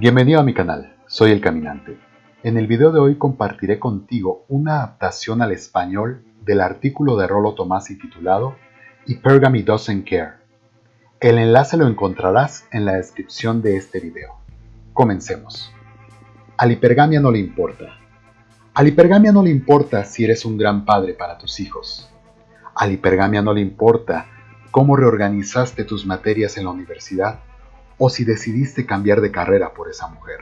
Bienvenido a mi canal, soy El Caminante. En el video de hoy compartiré contigo una adaptación al español del artículo de Rolo Tomasi titulado Hypergamy Doesn't Care. El enlace lo encontrarás en la descripción de este video. Comencemos. Al hipergamia no le importa. Al hipergamia no le importa si eres un gran padre para tus hijos. Al hipergamia no le importa cómo reorganizaste tus materias en la universidad o si decidiste cambiar de carrera por esa mujer.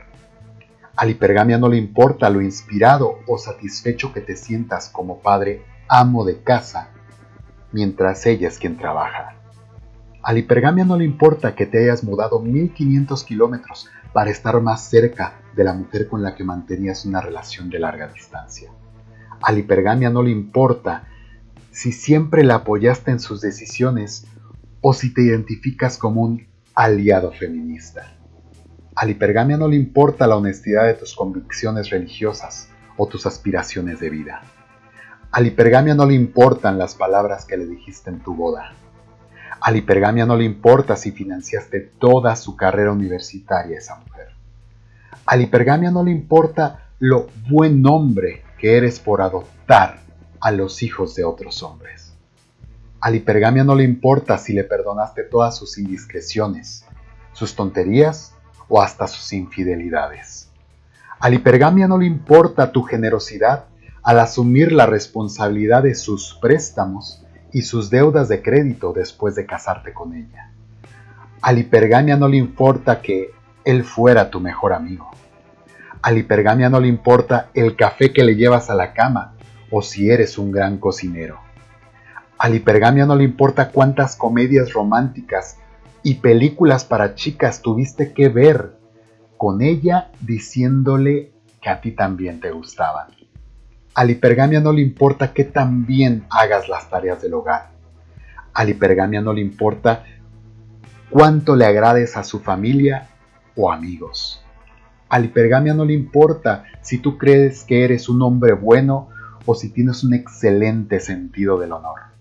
Al hipergamia no le importa lo inspirado o satisfecho que te sientas como padre amo de casa, mientras ella es quien trabaja. Al hipergamia no le importa que te hayas mudado 1500 kilómetros para estar más cerca de la mujer con la que mantenías una relación de larga distancia. Al hipergamia no le importa si siempre la apoyaste en sus decisiones o si te identificas como un aliado feminista. Al hipergamia no le importa la honestidad de tus convicciones religiosas o tus aspiraciones de vida. Al hipergamia no le importan las palabras que le dijiste en tu boda. Al hipergamia no le importa si financiaste toda su carrera universitaria esa mujer. Al hipergamia no le importa lo buen hombre que eres por adoptar a los hijos de otros hombres. Al hipergamia no le importa si le perdonaste todas sus indiscreciones, sus tonterías o hasta sus infidelidades. Al hipergamia no le importa tu generosidad al asumir la responsabilidad de sus préstamos y sus deudas de crédito después de casarte con ella. Al hipergamia no le importa que él fuera tu mejor amigo. Al hipergamia no le importa el café que le llevas a la cama o si eres un gran cocinero. Al hipergamia no le importa cuántas comedias románticas y películas para chicas tuviste que ver con ella diciéndole que a ti también te gustaban. Al hipergamia no le importa que también hagas las tareas del hogar. Al hipergamia no le importa cuánto le agrades a su familia o amigos. Al hipergamia no le importa si tú crees que eres un hombre bueno o si tienes un excelente sentido del honor.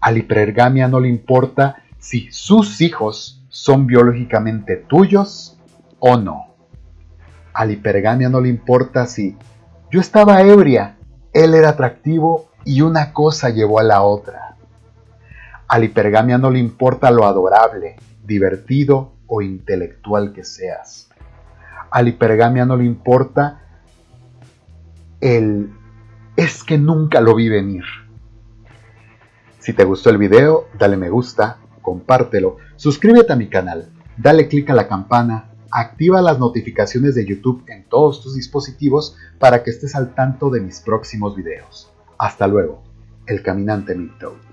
Al hipergamia no le importa si sus hijos son biológicamente tuyos o no. Al hipergamia no le importa si yo estaba ebria, él era atractivo y una cosa llevó a la otra. Al hipergamia no le importa lo adorable, divertido o intelectual que seas. Al hipergamia no le importa el es que nunca lo vi venir. Si te gustó el video, dale me gusta, compártelo, suscríbete a mi canal, dale click a la campana, activa las notificaciones de YouTube en todos tus dispositivos para que estés al tanto de mis próximos videos. Hasta luego, el caminante Midtoe.